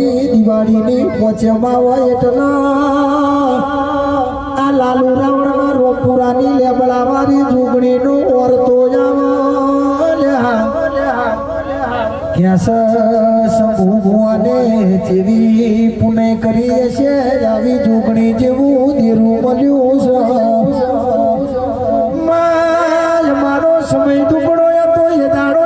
દિવાળીની પોચમાં હોય એટલા. આ લાલુ રાવણના રોપુરાની લેબડા મારી જુગણીનું ઓરતો કેસ શંભુ ભુવાને જેવી પુણે કરી છે આવી જુગણી જેવું ધીરું મળ્યું છે. માય મારો સમય દુબળો હતો, એ દાડો